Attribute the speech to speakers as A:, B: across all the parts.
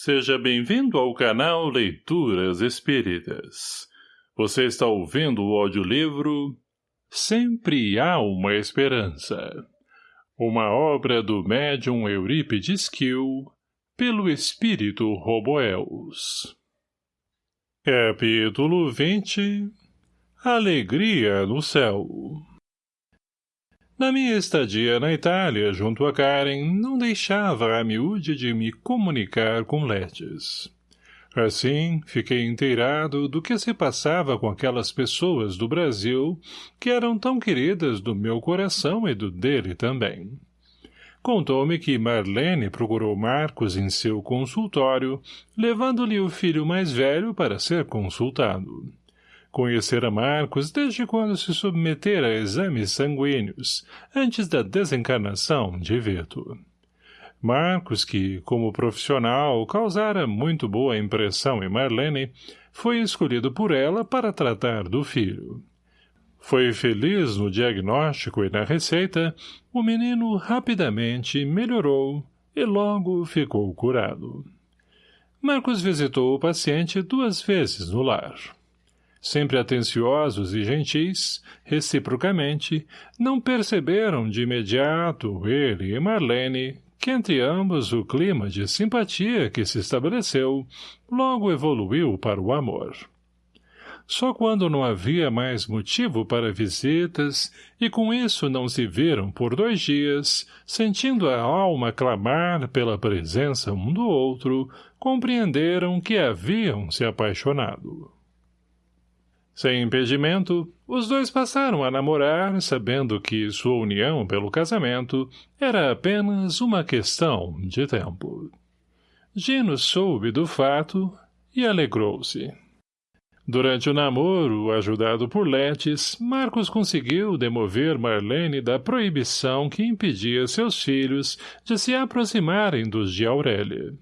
A: Seja bem-vindo ao canal Leituras Espíritas. Você está ouvindo o audiolivro Sempre Há Uma Esperança. Uma obra do médium Eurípides Kiel, pelo espírito Roboels. Capítulo 20 Alegria no Céu na minha estadia na Itália, junto a Karen, não deixava a miúde de me comunicar com Letes. Assim, fiquei inteirado do que se passava com aquelas pessoas do Brasil que eram tão queridas do meu coração e do dele também. Contou-me que Marlene procurou Marcos em seu consultório, levando-lhe o filho mais velho para ser consultado. Conhecera Marcos desde quando se submetera a exames sanguíneos, antes da desencarnação de Vito. Marcos, que, como profissional, causara muito boa impressão em Marlene, foi escolhido por ela para tratar do filho. Foi feliz no diagnóstico e na receita, o menino rapidamente melhorou e logo ficou curado. Marcos visitou o paciente duas vezes no lar sempre atenciosos e gentis, reciprocamente, não perceberam de imediato ele e Marlene que entre ambos o clima de simpatia que se estabeleceu logo evoluiu para o amor. Só quando não havia mais motivo para visitas e com isso não se viram por dois dias, sentindo a alma clamar pela presença um do outro, compreenderam que haviam se apaixonado. Sem impedimento, os dois passaram a namorar, sabendo que sua união pelo casamento era apenas uma questão de tempo. Gino soube do fato e alegrou-se. Durante o namoro, ajudado por Letes, Marcos conseguiu demover Marlene da proibição que impedia seus filhos de se aproximarem dos de Aurélia.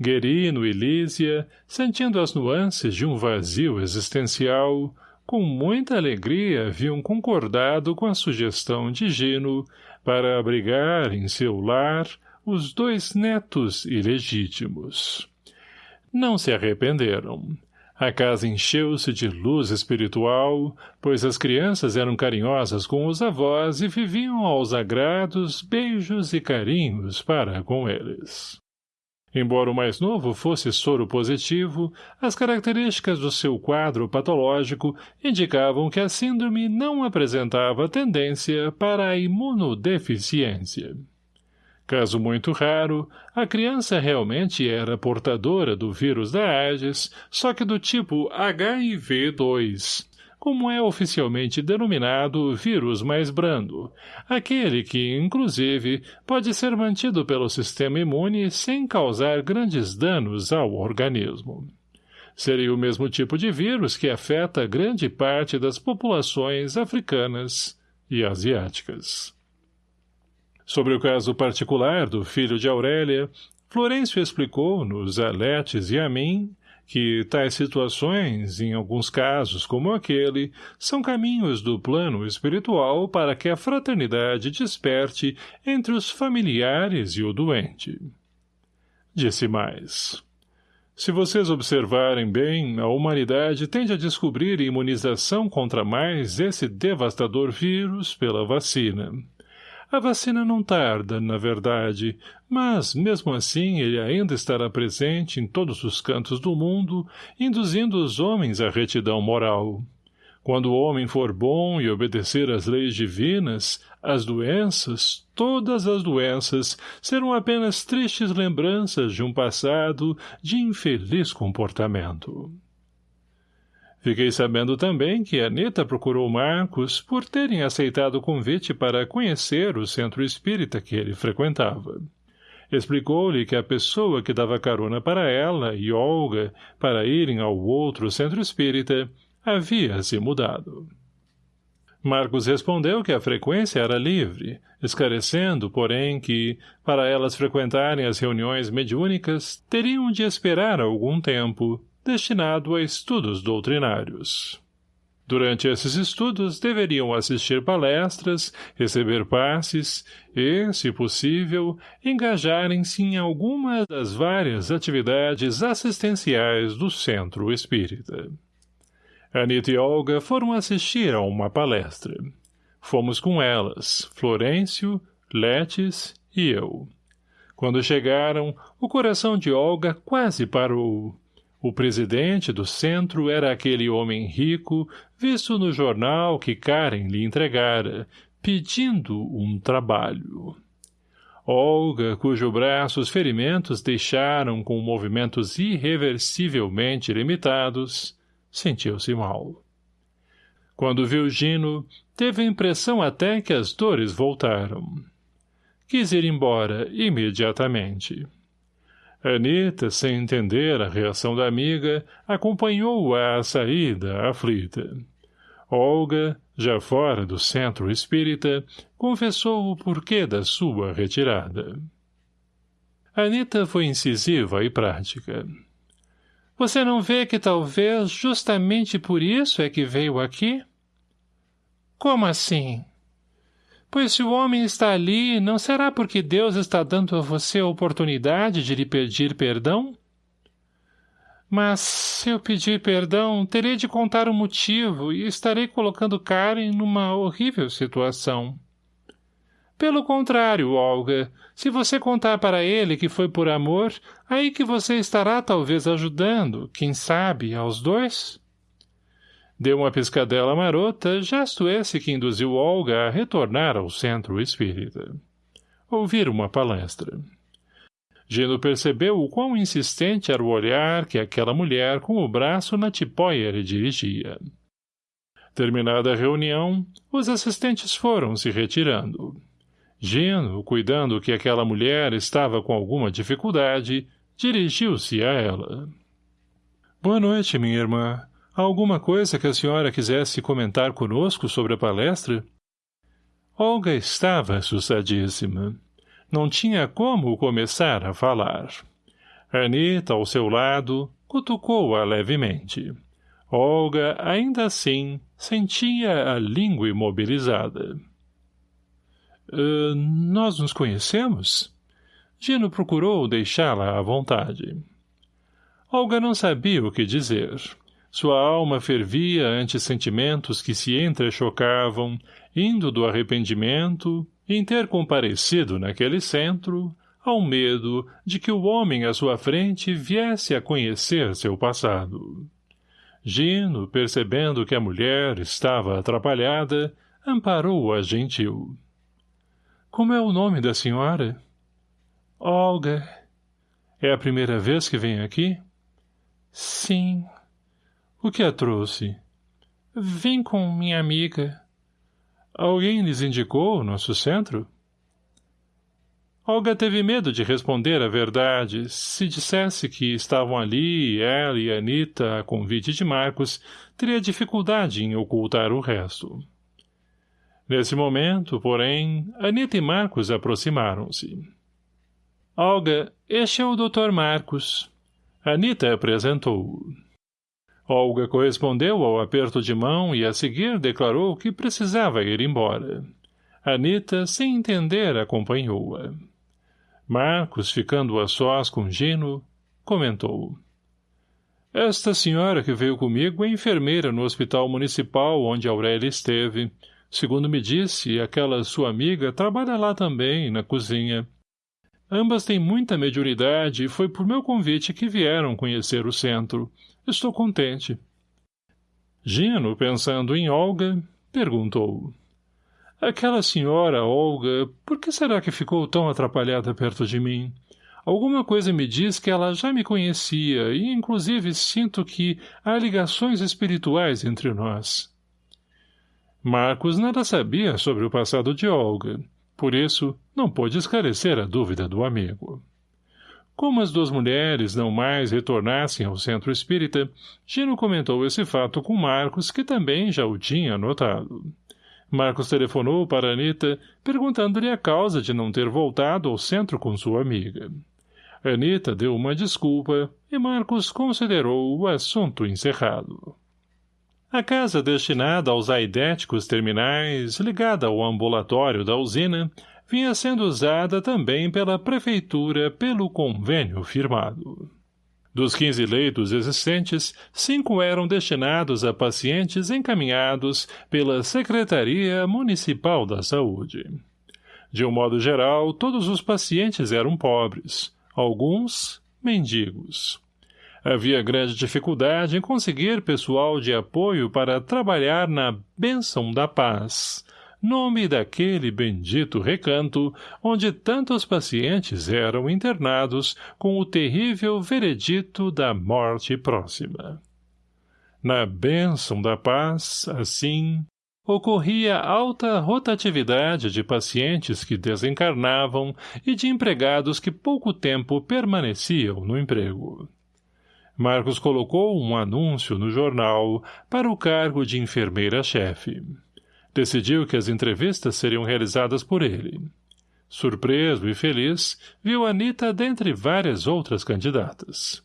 A: Guerino e Lísia, sentindo as nuances de um vazio existencial, com muita alegria haviam concordado com a sugestão de Gino para abrigar em seu lar os dois netos ilegítimos. Não se arrependeram. A casa encheu-se de luz espiritual, pois as crianças eram carinhosas com os avós e viviam aos agrados beijos e carinhos para com eles. Embora o mais novo fosse soro positivo, as características do seu quadro patológico indicavam que a síndrome não apresentava tendência para a imunodeficiência. Caso muito raro, a criança realmente era portadora do vírus da AIDS, só que do tipo HIV-2, como é oficialmente denominado vírus mais brando, aquele que, inclusive, pode ser mantido pelo sistema imune sem causar grandes danos ao organismo. Seria o mesmo tipo de vírus que afeta grande parte das populações africanas e asiáticas. Sobre o caso particular do filho de Aurélia, Florencio explicou-nos a Letes e a mim que tais situações, em alguns casos como aquele, são caminhos do plano espiritual para que a fraternidade desperte entre os familiares e o doente. Disse mais. Se vocês observarem bem, a humanidade tende a descobrir imunização contra mais esse devastador vírus pela vacina. A vacina não tarda, na verdade, mas, mesmo assim, ele ainda estará presente em todos os cantos do mundo, induzindo os homens à retidão moral. Quando o homem for bom e obedecer às leis divinas, as doenças, todas as doenças, serão apenas tristes lembranças de um passado de infeliz comportamento. Fiquei sabendo também que Anita procurou Marcos por terem aceitado o convite para conhecer o centro espírita que ele frequentava. Explicou-lhe que a pessoa que dava carona para ela e Olga para irem ao outro centro espírita havia se mudado. Marcos respondeu que a frequência era livre, esclarecendo, porém, que, para elas frequentarem as reuniões mediúnicas, teriam de esperar algum tempo, destinado a estudos doutrinários. Durante esses estudos, deveriam assistir palestras, receber passes e, se possível, engajarem-se em alguma das várias atividades assistenciais do Centro Espírita. Anita e Olga foram assistir a uma palestra. Fomos com elas, Florêncio, Letes e eu. Quando chegaram, o coração de Olga quase parou. O presidente do centro era aquele homem rico, visto no jornal que Karen lhe entregara, pedindo um trabalho. Olga, cujo braço os ferimentos deixaram com movimentos irreversivelmente limitados, sentiu-se mal. Quando viu Gino, teve a impressão até que as dores voltaram. Quis ir embora imediatamente. Anita, sem entender a reação da amiga, acompanhou-a à saída, aflita. Olga, já fora do centro espírita, confessou o porquê da sua retirada. Anita foi incisiva e prática. Você não vê que talvez justamente por isso é que veio aqui? Como assim? Pois se o homem está ali, não será porque Deus está dando a você a oportunidade de lhe pedir perdão? Mas, se eu pedir perdão, terei de contar o motivo e estarei colocando Karen numa horrível situação. Pelo contrário, Olga, se você contar para ele que foi por amor, aí que você estará talvez ajudando, quem sabe, aos dois? Deu uma piscadela marota, gesto esse que induziu Olga a retornar ao centro espírita. Ouvir uma palestra. Gino percebeu o quão insistente era o olhar que aquela mulher com o braço na tipóia lhe dirigia. Terminada a reunião, os assistentes foram se retirando. Gino, cuidando que aquela mulher estava com alguma dificuldade, dirigiu-se a ela. — Boa noite, minha irmã. Há alguma coisa que a senhora quisesse comentar conosco sobre a palestra? Olga estava assustadíssima. Não tinha como começar a falar. Anita, ao seu lado, cutucou-a levemente. Olga, ainda assim, sentia a língua imobilizada. Uh, nós nos conhecemos? Gino procurou deixá-la à vontade. Olga não sabia o que dizer. Sua alma fervia ante sentimentos que se entrechocavam, indo do arrependimento, em ter comparecido naquele centro, ao medo de que o homem à sua frente viesse a conhecer seu passado. Gino, percebendo que a mulher estava atrapalhada, amparou-a gentil. — Como é o nome da senhora? — Olga. — É a primeira vez que vem aqui? — Sim. O que a trouxe? Vim com minha amiga. Alguém lhes indicou o nosso centro? Olga teve medo de responder a verdade. Se dissesse que estavam ali, ela e Anita, a convite de Marcos, teria dificuldade em ocultar o resto. Nesse momento, porém, Anita e Marcos aproximaram-se. Olga, este é o Dr. Marcos. Anita apresentou-o. Olga correspondeu ao aperto de mão e a seguir declarou que precisava ir embora. Anita, sem entender, acompanhou-a. Marcos, ficando a sós com Gino, comentou. Esta senhora que veio comigo é enfermeira no hospital municipal onde Aurélia esteve. Segundo me disse, aquela sua amiga trabalha lá também, na cozinha. Ambas têm muita mediunidade e foi por meu convite que vieram conhecer o centro. Estou contente. Gino, pensando em Olga, perguntou. Aquela senhora, Olga, por que será que ficou tão atrapalhada perto de mim? Alguma coisa me diz que ela já me conhecia e, inclusive, sinto que há ligações espirituais entre nós. Marcos nada sabia sobre o passado de Olga. Por isso, não pôde esclarecer a dúvida do amigo. Como as duas mulheres não mais retornassem ao centro espírita, Gino comentou esse fato com Marcos, que também já o tinha notado. Marcos telefonou para Anita, perguntando-lhe a causa de não ter voltado ao centro com sua amiga. Anita deu uma desculpa e Marcos considerou o assunto encerrado. A casa destinada aos aidéticos terminais, ligada ao ambulatório da usina, vinha sendo usada também pela prefeitura pelo convênio firmado. Dos 15 leitos existentes, cinco eram destinados a pacientes encaminhados pela Secretaria Municipal da Saúde. De um modo geral, todos os pacientes eram pobres, alguns mendigos. Havia grande dificuldade em conseguir pessoal de apoio para trabalhar na Bênção da Paz, nome daquele bendito recanto onde tantos pacientes eram internados com o terrível veredito da morte próxima. Na bênção da paz, assim, ocorria alta rotatividade de pacientes que desencarnavam e de empregados que pouco tempo permaneciam no emprego. Marcos colocou um anúncio no jornal para o cargo de enfermeira-chefe. Decidiu que as entrevistas seriam realizadas por ele. Surpreso e feliz, viu Anita dentre várias outras candidatas.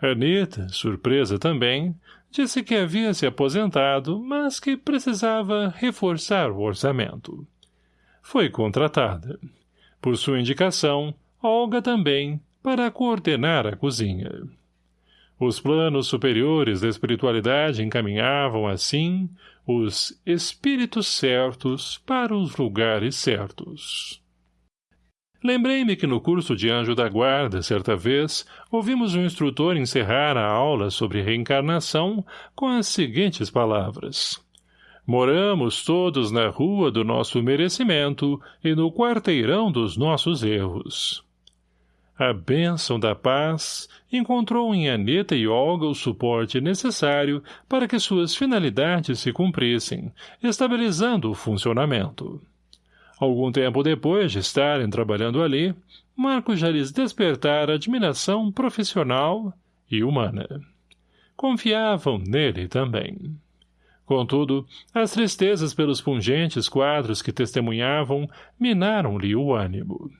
A: Anita, surpresa também, disse que havia se aposentado, mas que precisava reforçar o orçamento. Foi contratada. Por sua indicação, Olga também, para coordenar a cozinha. Os planos superiores da espiritualidade encaminhavam, assim, os espíritos certos para os lugares certos. Lembrei-me que no curso de Anjo da Guarda, certa vez, ouvimos um instrutor encerrar a aula sobre reencarnação com as seguintes palavras. Moramos todos na rua do nosso merecimento e no quarteirão dos nossos erros. A bênção da paz encontrou em Aneta e Olga o suporte necessário para que suas finalidades se cumprissem, estabilizando o funcionamento. Algum tempo depois de estarem trabalhando ali, Marcos já lhes despertara admiração profissional e humana. Confiavam nele também. Contudo, as tristezas pelos pungentes quadros que testemunhavam minaram-lhe o ânimo.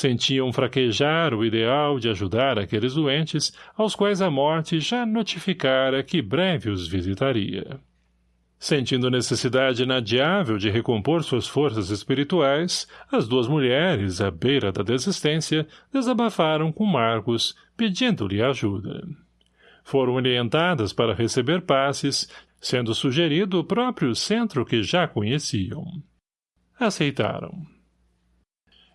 A: Sentiam fraquejar o ideal de ajudar aqueles doentes aos quais a morte já notificara que breve os visitaria. Sentindo necessidade inadiável de recompor suas forças espirituais, as duas mulheres, à beira da desistência, desabafaram com Marcos, pedindo-lhe ajuda. Foram orientadas para receber passes, sendo sugerido o próprio centro que já conheciam. Aceitaram.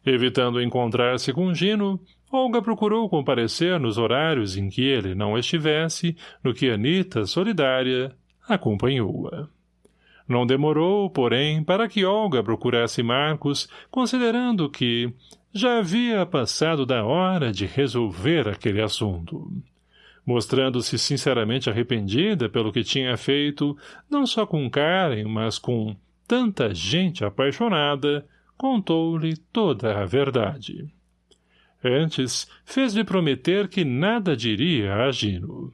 A: Evitando encontrar-se com Gino, Olga procurou comparecer nos horários em que ele não estivesse, no que Anita, solidária, acompanhou-a. Não demorou, porém, para que Olga procurasse Marcos, considerando que já havia passado da hora de resolver aquele assunto. Mostrando-se sinceramente arrependida pelo que tinha feito, não só com Karen, mas com tanta gente apaixonada, contou-lhe toda a verdade. Antes, fez-lhe prometer que nada diria a Gino.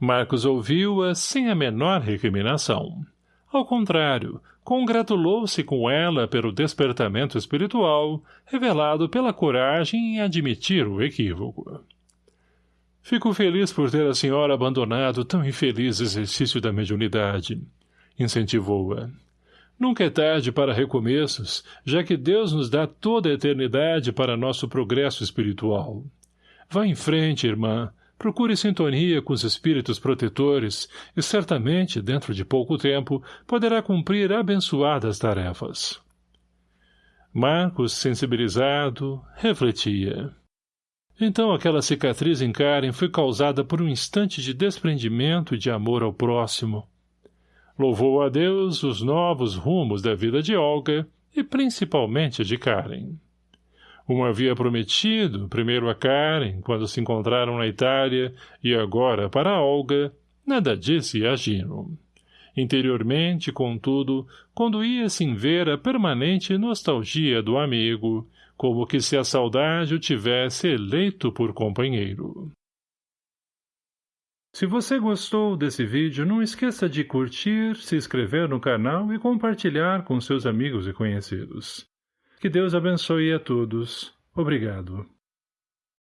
A: Marcos ouviu-a sem a menor recriminação. Ao contrário, congratulou-se com ela pelo despertamento espiritual, revelado pela coragem em admitir o equívoco. Fico feliz por ter a senhora abandonado tão infeliz exercício da mediunidade, incentivou-a. Nunca é tarde para recomeços, já que Deus nos dá toda a eternidade para nosso progresso espiritual. Vá em frente, irmã. Procure sintonia com os espíritos protetores e certamente, dentro de pouco tempo, poderá cumprir abençoadas tarefas. Marcos, sensibilizado, refletia. Então aquela cicatriz em Karen foi causada por um instante de desprendimento e de amor ao próximo. Louvou a Deus os novos rumos da vida de Olga e principalmente de Karen. Um havia prometido, primeiro a Karen, quando se encontraram na Itália, e agora para Olga, nada disse a Gino. Interiormente, contudo, conduía-se em ver a permanente nostalgia do amigo, como que se a saudade o tivesse eleito por companheiro. Se você gostou desse vídeo, não esqueça de curtir, se inscrever no canal e compartilhar com seus amigos e conhecidos. Que Deus abençoe a todos. Obrigado.